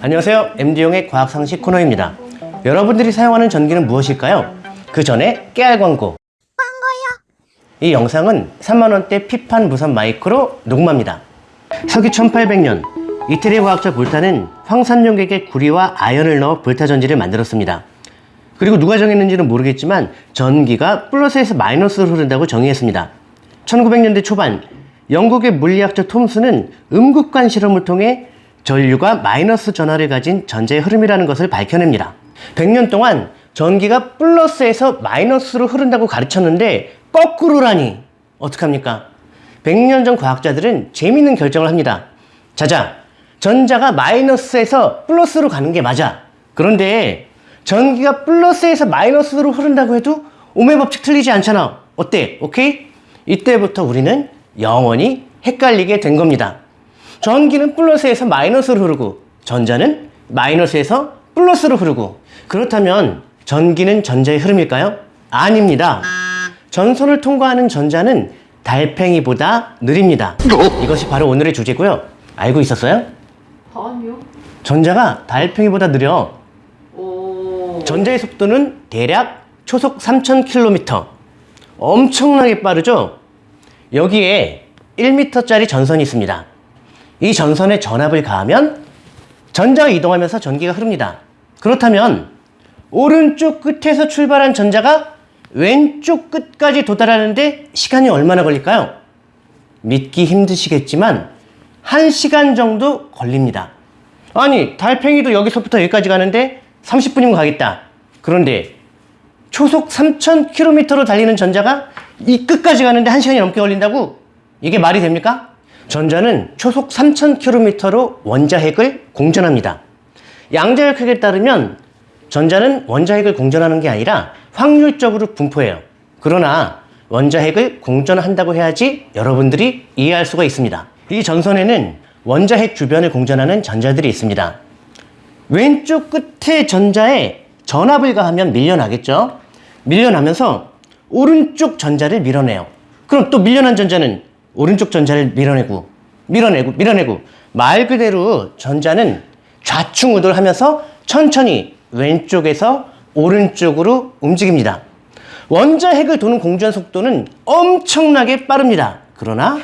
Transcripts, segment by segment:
안녕하세요. MD용의 과학상식 코너입니다. 여러분들이 사용하는 전기는 무엇일까요? 그 전에 깨알 광고. 이 영상은 3만원대 피판 무선 마이크로 녹음합니다. 서기 1800년 이태리 과학자 볼타는 황산용액에 구리와 아연을 넣어 볼타 전지를 만들었습니다. 그리고 누가 정했는지는 모르겠지만 전기가 플러스에서 마이너스로 흐른다고 정의했습니다. 1900년대 초반 영국의 물리학자 톰스는 음극관 실험을 통해 전류가 마이너스 전하를 가진 전자의 흐름이라는 것을 밝혀냅니다. 100년 동안 전기가 플러스에서 마이너스로 흐른다고 가르쳤는데 거꾸로라니 어떡합니까? 100년 전 과학자들은 재미있는 결정을 합니다. 자자, 전자가 마이너스에서 플러스로 가는 게 맞아. 그런데 전기가 플러스에서 마이너스로 흐른다고 해도 오메 법칙 틀리지 않잖아. 어때? 오케이? 이때부터 우리는 영원히 헷갈리게 된 겁니다. 전기는 플러스에서 마이너스로 흐르고 전자는 마이너스에서 플러스로 흐르고 그렇다면 전기는 전자의 흐름일까요? 아닙니다. 전선을 통과하는 전자는 달팽이보다 느립니다. 이것이 바로 오늘의 주제고요. 알고 있었어요? 아니요. 전자가 달팽이보다 느려. 오. 전자의 속도는 대략 초속 3000km. 엄청나게 빠르죠? 여기에 1m짜리 전선이 있습니다. 이 전선에 전압을 가하면 전자가 이동하면서 전기가 흐릅니다. 그렇다면 오른쪽 끝에서 출발한 전자가 왼쪽 끝까지 도달하는데 시간이 얼마나 걸릴까요? 믿기 힘드시겠지만 1시간 정도 걸립니다. 아니 달팽이도 여기서부터 여기까지 가는데 30분이면 가겠다. 그런데 초속 3000km로 달리는 전자가 이 끝까지 가는데 1시간이 넘게 걸린다고? 이게 말이 됩니까? 전자는 초속 3000km로 원자핵을 공전합니다. 양자역학에 따르면 전자는 원자핵을 공전하는 게 아니라 확률적으로 분포해요. 그러나 원자핵을 공전한다고 해야지 여러분들이 이해할 수가 있습니다. 이 전선에는 원자핵 주변을 공전하는 전자들이 있습니다. 왼쪽 끝에 전자에 전압을 가하면 밀려나겠죠? 밀려나면서 오른쪽 전자를 밀어내요. 그럼 또 밀려난 전자는 오른쪽 전자를 밀어내고, 밀어내고, 밀어내고. 말 그대로 전자는 좌충우돌 하면서 천천히 왼쪽에서 오른쪽으로 움직입니다. 원자 핵을 도는 공전 속도는 엄청나게 빠릅니다. 그러나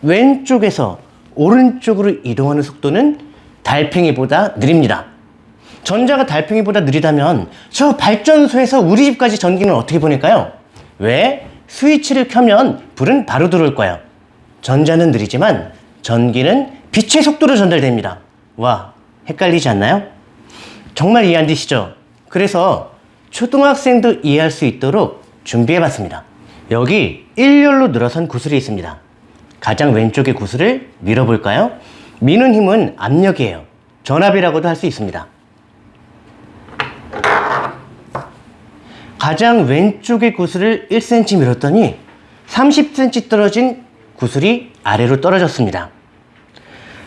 왼쪽에서 오른쪽으로 이동하는 속도는 달팽이보다 느립니다. 전자가 달팽이보다 느리다면 저 발전소에서 우리 집까지 전기는 어떻게 보낼까요? 왜? 스위치를 켜면 불은 바로 들어올 거예요. 전자는 느리지만 전기는 빛의 속도로 전달됩니다. 와, 헷갈리지 않나요? 정말 이해 안 되시죠? 그래서 초등학생도 이해할 수 있도록 준비해 봤습니다. 여기 일렬로 늘어선 구슬이 있습니다. 가장 왼쪽의 구슬을 밀어볼까요? 미는 힘은 압력이에요. 전압이라고도 할 수 있습니다. 가장 왼쪽의 구슬을 1cm 밀었더니 30cm 떨어진 구슬이 아래로 떨어졌습니다.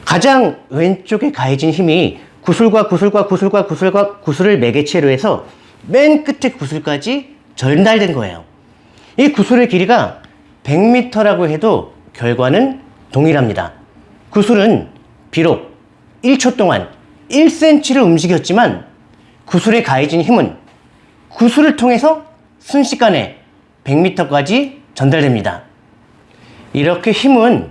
가장 왼쪽에 가해진 힘이 구슬과 구슬과 구슬과 구슬과 구슬을 매개체로 해서 맨 끝에 구슬까지 전달된 거예요. 이 구슬의 길이가 100m라고 해도 결과는 동일합니다. 구슬은 비록 1초 동안 1cm를 움직였지만 구슬에 가해진 힘은 구슬을 통해서 순식간에 100m까지 전달됩니다. 이렇게 힘은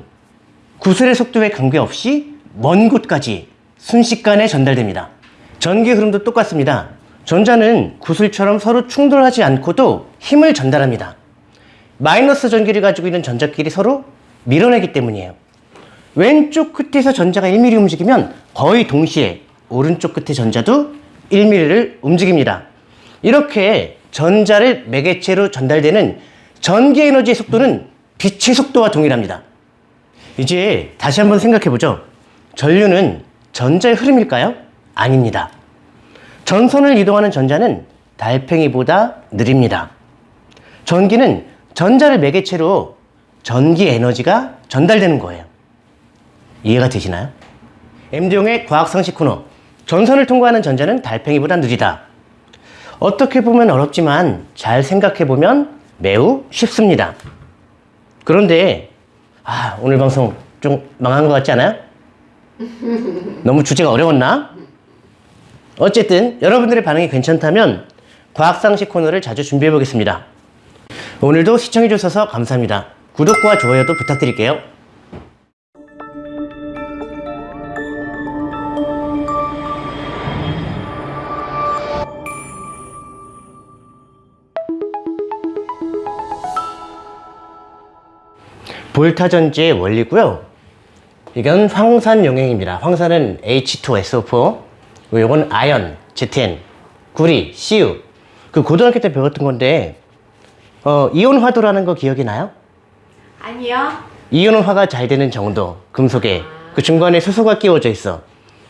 구슬의 속도에 관계없이 먼 곳까지 순식간에 전달됩니다. 전기 흐름도 똑같습니다. 전자는 구슬처럼 서로 충돌하지 않고도 힘을 전달합니다. 마이너스 전기를 가지고 있는 전자끼리 서로 밀어내기 때문이에요. 왼쪽 끝에서 전자가 1mm 움직이면 거의 동시에 오른쪽 끝의 전자도 1mm를 움직입니다. 이렇게 전자를 매개체로 전달되는 전기 에너지의 속도는 빛의 속도와 동일합니다. 이제 다시 한번 생각해 보죠. 전류는 전자의 흐름일까요? 아닙니다. 전선을 이동하는 전자는 달팽이보다 느립니다. 전기는 전자를 매개체로 전기 에너지가 전달되는 거예요. 이해가 되시나요? MD용의 과학상식 코너. 전선을 통과하는 전자는 달팽이보다 느리다. 어떻게 보면 어렵지만 잘 생각해 보면 매우 쉽습니다. 그런데 아, 오늘 방송 좀 망한 것 같지 않아요? 너무 주제가 어려웠나? 어쨌든 여러분들의 반응이 괜찮다면 과학상식 코너를 자주 준비해 보겠습니다. 오늘도 시청해 주셔서 감사합니다. 구독과 좋아요도 부탁드릴게요. 볼타전지의 원리고요. 이건 황산 용액입니다. 황산은 H2SO4, 그리고 이건 아연, ZN, 구리, CU. 그 고등학교 때 배웠던 건데 어, 이온화도라는 거 기억이 나요? 아니요. 이온화가 잘 되는 정도, 금속에 그 중간에 수소가 끼워져 있어.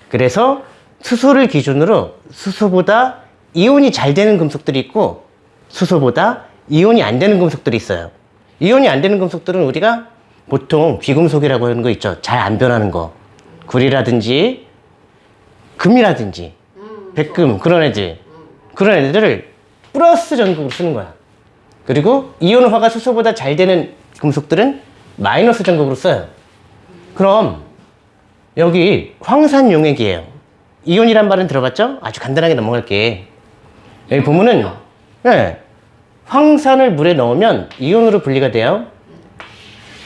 그래서 수소를 기준으로 수소보다 이온이 잘 되는 금속들이 있고 수소보다 이온이 안 되는 금속들이 있어요. 이온이 안 되는 금속들은 우리가 보통 비금속이라고 하는 거 있죠. 잘 안 변하는 거. 구리라든지 금이라든지 백금 그런 애들 그런 애들을 플러스 전극으로 쓰는 거야. 그리고 이온화가 수소보다 잘 되는 금속들은 마이너스 전극으로 써요. 그럼 여기 황산 용액이에요. 이온이란 말은 들어봤죠? 아주 간단하게 넘어갈게. 여기 보면은 네, 황산을 물에 넣으면 이온으로 분리가 돼요.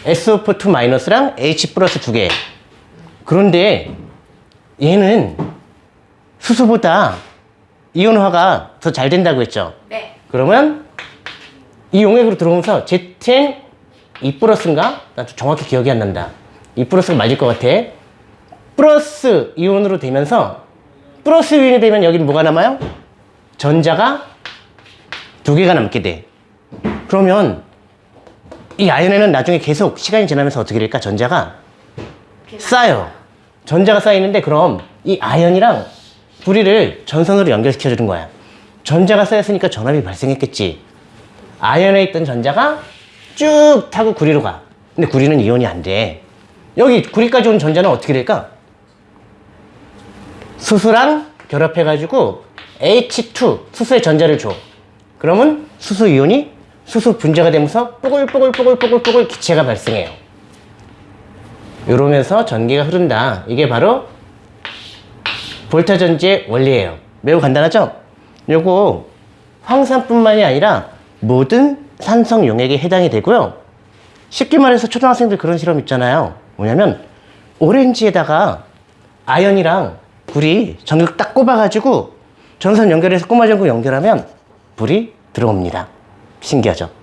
SO4 마이너스랑 H 플러스 두 개. 그런데 얘는 수소보다 이온화가 더 잘 된다고 했죠. 네. 그러면 이 용액으로 들어오면서 ZN 2 플러스인가? 나 정확히 기억이 안 난다. 2 플러스가 맞을 것 같아. 플러스 이온으로 되면서 플러스 이온이 되면 여기는 뭐가 남아요? 전자가 두 개가 남게 돼. 그러면 이 아연에는 나중에 계속 시간이 지나면서 어떻게 될까? 전자가 쌓여. 전자가 쌓이는데 그럼 이 아연이랑 불이를 전선으로 연결시켜 주는 거야. 전자가 쌓였으니까 전압이 발생했겠지. 아연에 있던 전자가 쭉 타고 구리로 가. 근데 구리는 이온이 안 돼. 여기 구리까지 온 전자는 어떻게 될까? 수소랑 결합해가지고 H2 수소의 전자를 줘. 그러면 수소 이온이 수소 분자가 되면서 뽀글뽀글뽀글뽀글뽀글 기체가 발생해요. 이러면서 전기가 흐른다. 이게 바로 볼타 전지의 원리예요. 매우 간단하죠? 요거 황산뿐만이 아니라 모든 산성 용액에 해당이 되고요. 쉽게 말해서 초등학생들 그런 실험 있잖아요. 뭐냐면 오렌지에다가 아연이랑 불이 전극 딱 꼽아가지고 전선 연결해서 꼬마 전극 연결하면 불이 들어옵니다. 신기하죠?